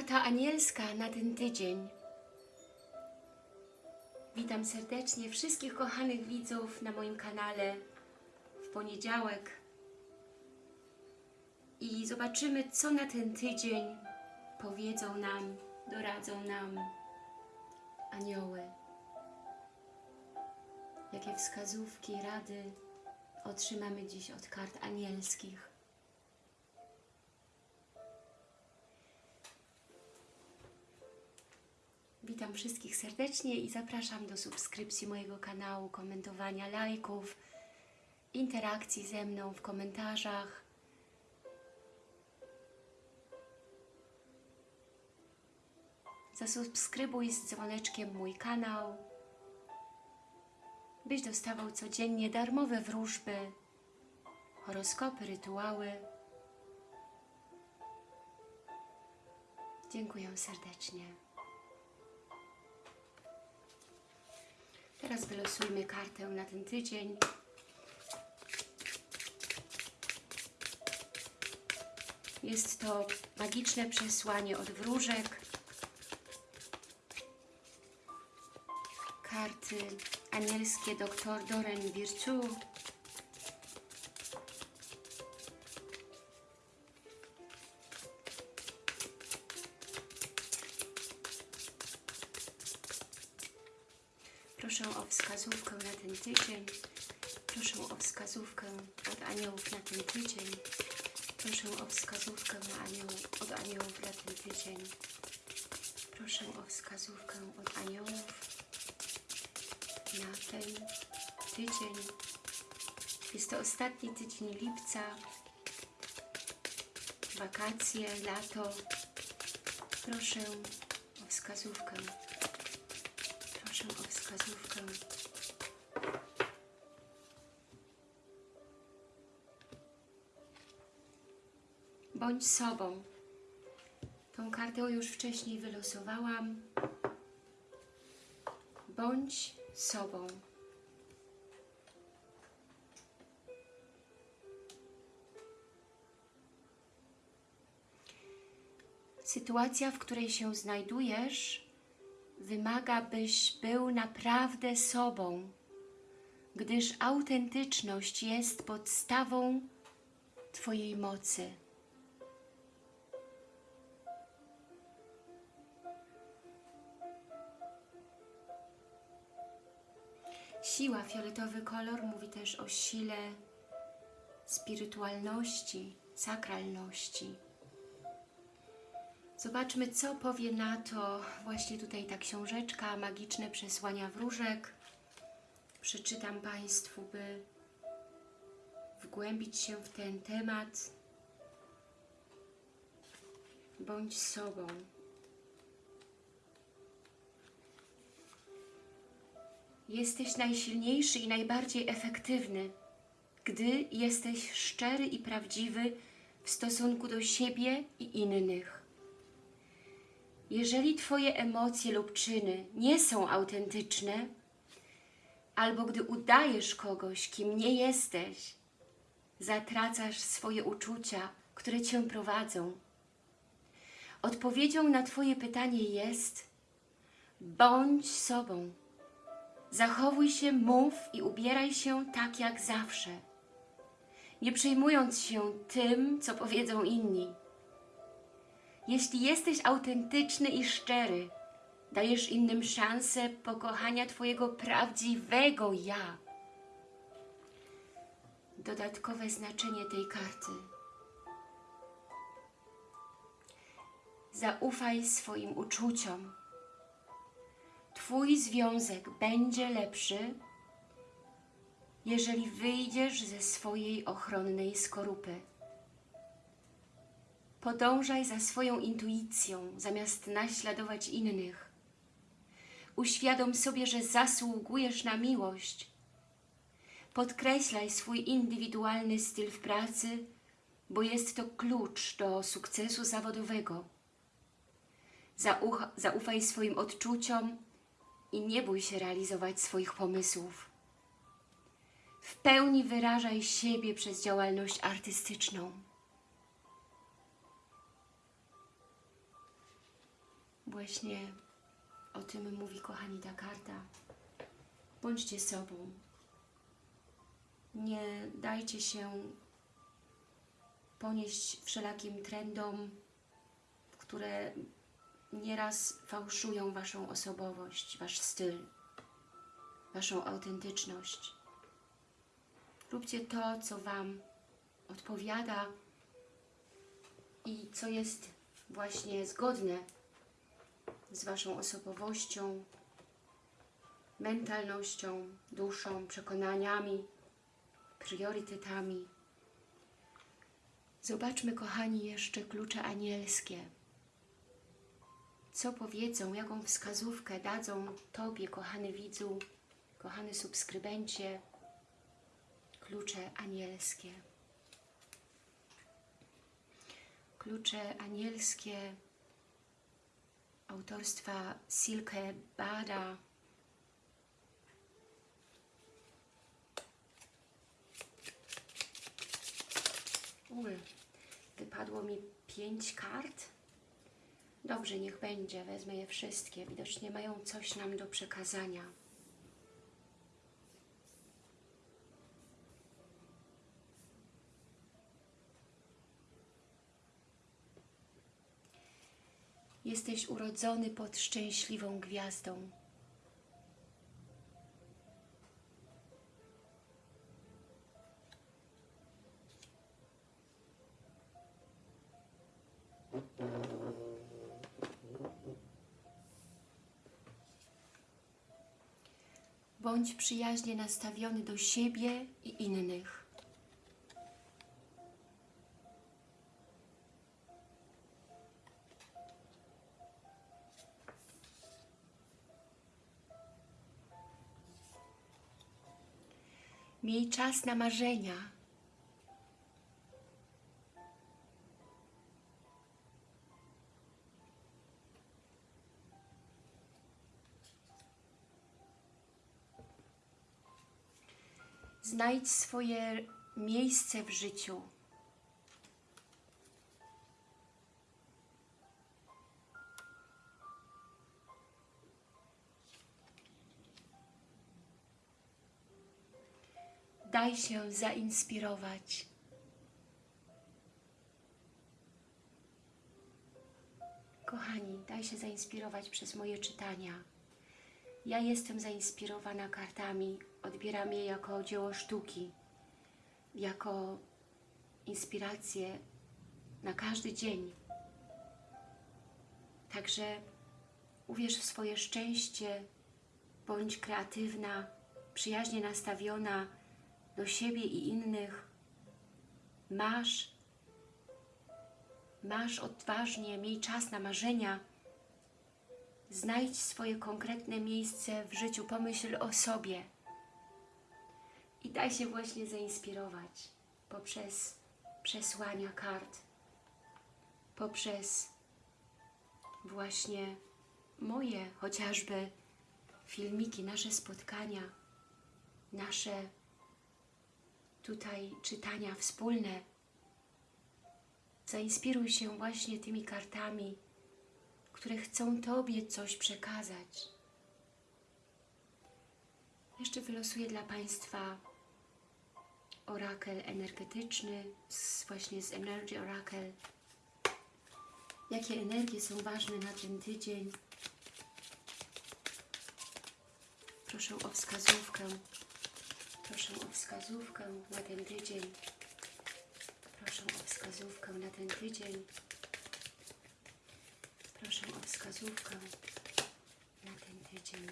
Karta anielska na ten tydzień. Witam serdecznie wszystkich kochanych widzów na moim kanale w poniedziałek. I zobaczymy, co na ten tydzień powiedzą nam, doradzą nam anioły. Jakie wskazówki, rady otrzymamy dziś od kart anielskich. Witam wszystkich serdecznie i zapraszam do subskrypcji mojego kanału, komentowania, lajków, interakcji ze mną w komentarzach. Zasubskrybuj z dzwoneczkiem mój kanał, byś dostawał codziennie darmowe wróżby, horoskopy, rytuały. Dziękuję serdecznie. Teraz wylosujmy kartę na ten tydzień. Jest to magiczne przesłanie od wróżek. Karty anielskie dr Doren Virtue. Proszę o wskazówkę na ten tydzień. Proszę o wskazówkę od aniołów na ten tydzień. Proszę o wskazówkę na anioł, od aniołów na ten tydzień. Proszę o wskazówkę od aniołów na ten tydzień. Jest to ostatni tydzień lipca. Wakacje, lato. Proszę o wskazówkę. Wskazówkę. Bądź sobą. Tą kartę już wcześniej wylosowałam. Bądź sobą. Sytuacja, w której się znajdujesz, wymaga, byś był naprawdę sobą, gdyż autentyczność jest podstawą Twojej mocy. Siła, fioletowy kolor mówi też o sile spirytualności, sakralności. Zobaczmy, co powie na to właśnie tutaj ta książeczka, magiczne przesłania wróżek. Przeczytam Państwu, by wgłębić się w ten temat. Bądź sobą. Jesteś najsilniejszy i najbardziej efektywny, gdy jesteś szczery i prawdziwy w stosunku do siebie i innych. Jeżeli Twoje emocje lub czyny nie są autentyczne, albo gdy udajesz kogoś, kim nie jesteś, zatracasz swoje uczucia, które Cię prowadzą. Odpowiedzią na Twoje pytanie jest bądź sobą. Zachowuj się, mów i ubieraj się tak jak zawsze, nie przejmując się tym, co powiedzą inni. Jeśli jesteś autentyczny i szczery, dajesz innym szansę pokochania Twojego prawdziwego ja. Dodatkowe znaczenie tej karty. Zaufaj swoim uczuciom. Twój związek będzie lepszy, jeżeli wyjdziesz ze swojej ochronnej skorupy. Podążaj za swoją intuicją, zamiast naśladować innych. Uświadom sobie, że zasługujesz na miłość. Podkreślaj swój indywidualny styl w pracy, bo jest to klucz do sukcesu zawodowego. Zaucha, zaufaj swoim odczuciom i nie bój się realizować swoich pomysłów. W pełni wyrażaj siebie przez działalność artystyczną. Właśnie o tym mówi, kochani, ta karta. Bądźcie sobą. Nie dajcie się ponieść wszelakim trendom, które nieraz fałszują Waszą osobowość, Wasz styl, Waszą autentyczność. Róbcie to, co Wam odpowiada i co jest właśnie zgodne z Waszą osobowością, mentalnością, duszą, przekonaniami, priorytetami. Zobaczmy, kochani, jeszcze klucze anielskie. Co powiedzą, jaką wskazówkę dadzą Tobie, kochany widzu, kochany subskrybencie, klucze anielskie. Klucze anielskie autorstwa Silke Bada. Ul, wypadło mi pięć kart. Dobrze, niech będzie, wezmę je wszystkie. Widocznie mają coś nam do przekazania. Jesteś urodzony pod szczęśliwą gwiazdą. Bądź przyjaźnie nastawiony do siebie i innych. Miej czas na marzenia. Znajdź swoje miejsce w życiu. Daj się zainspirować. Kochani, daj się zainspirować przez moje czytania. Ja jestem zainspirowana kartami, odbieram je jako dzieło sztuki, jako inspirację na każdy dzień. Także uwierz w swoje szczęście, bądź kreatywna, przyjaźnie nastawiona do siebie i innych. Masz, masz odważnie, miej czas na marzenia, Znajdź swoje konkretne miejsce w życiu, pomyśl o sobie i daj się właśnie zainspirować poprzez przesłania kart, poprzez właśnie moje chociażby filmiki, nasze spotkania, nasze tutaj czytania wspólne. Zainspiruj się właśnie tymi kartami, które chcą Tobie coś przekazać. Jeszcze wylosuję dla Państwa orakel energetyczny, właśnie z Energy Oracle. Jakie energie są ważne na ten tydzień? Proszę o wskazówkę. Proszę o wskazówkę na ten tydzień. Proszę o wskazówkę na ten tydzień. Proszę o wskazówkę na ten tydzień.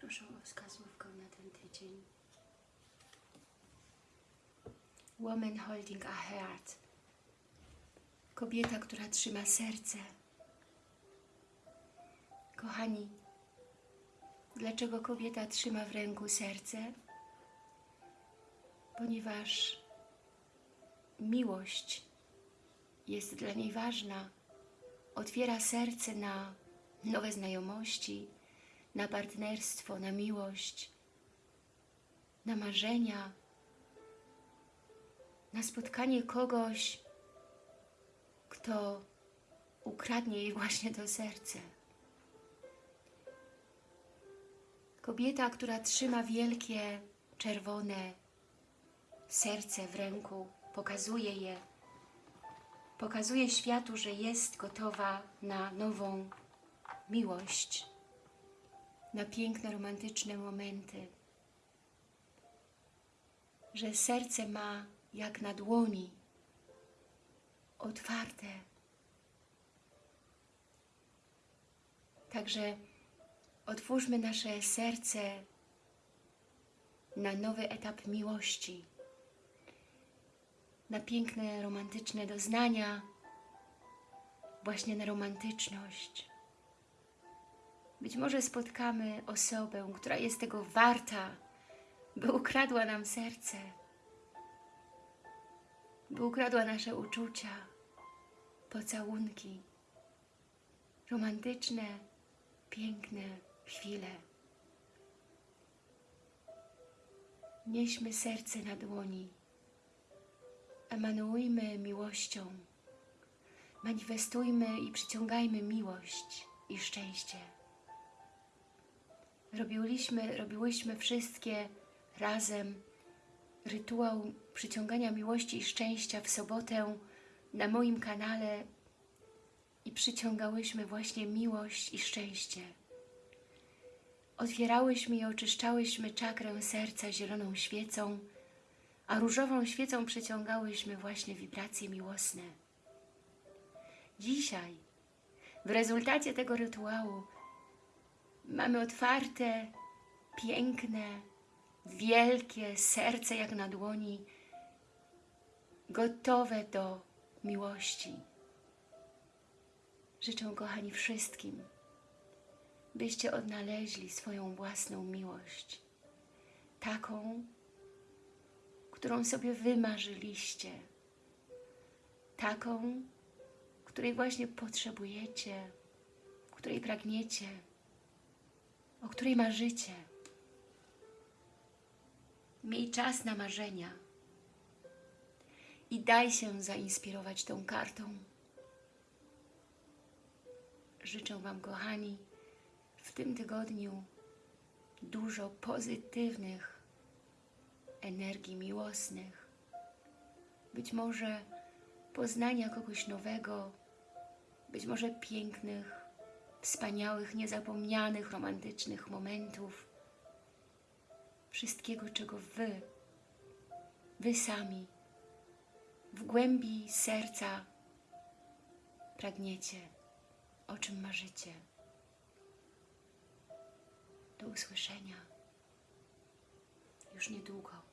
Proszę o wskazówkę na ten tydzień. Woman holding a heart. Kobieta, która trzyma serce. Kochani, dlaczego kobieta trzyma w ręku serce? Ponieważ miłość jest dla niej ważna. Otwiera serce na nowe znajomości, na partnerstwo, na miłość, na marzenia. na spotkanie kogoś, kto ukradnie jej właśnie to serce. Kobieta, która trzyma wielkie, czerwone serce w ręku, pokazuje je, pokazuje światu, że jest gotowa na nową miłość, na piękne, romantyczne momenty, że serce ma jak na dłoni, otwarte. Także otwórzmy nasze serce na nowy etap miłości, na piękne, romantyczne doznania, właśnie na romantyczność. Być może spotkamy osobę, która jest tego warta, by ukradła nam serce, by ukradła nasze uczucia, pocałunki, romantyczne, piękne chwile. Nieśmy serce na dłoni, emanuujmy miłością, manifestujmy i przyciągajmy miłość i szczęście. Robiłyśmy, robiłyśmy wszystkie razem rytuał przyciągania miłości i szczęścia w sobotę na moim kanale i przyciągałyśmy właśnie miłość i szczęście. Otwierałyśmy i oczyszczałyśmy czakrę serca zieloną świecą, a różową świecą przyciągałyśmy właśnie wibracje miłosne. Dzisiaj, w rezultacie tego rytuału, mamy otwarte, piękne, wielkie serce jak na dłoni, gotowe do miłości. Życzę, kochani, wszystkim, byście odnaleźli swoją własną miłość, taką, którą sobie wymarzyliście, taką, której właśnie potrzebujecie, której pragniecie, o której marzycie. Miej czas na marzenia i daj się zainspirować tą kartą. Życzę Wam, kochani, w tym tygodniu dużo pozytywnych energii miłosnych. Być może poznania kogoś nowego, być może pięknych, wspaniałych, niezapomnianych, romantycznych momentów. Wszystkiego, czego Wy, Wy sami, w głębi serca pragniecie, o czym marzycie. Do usłyszenia już niedługo.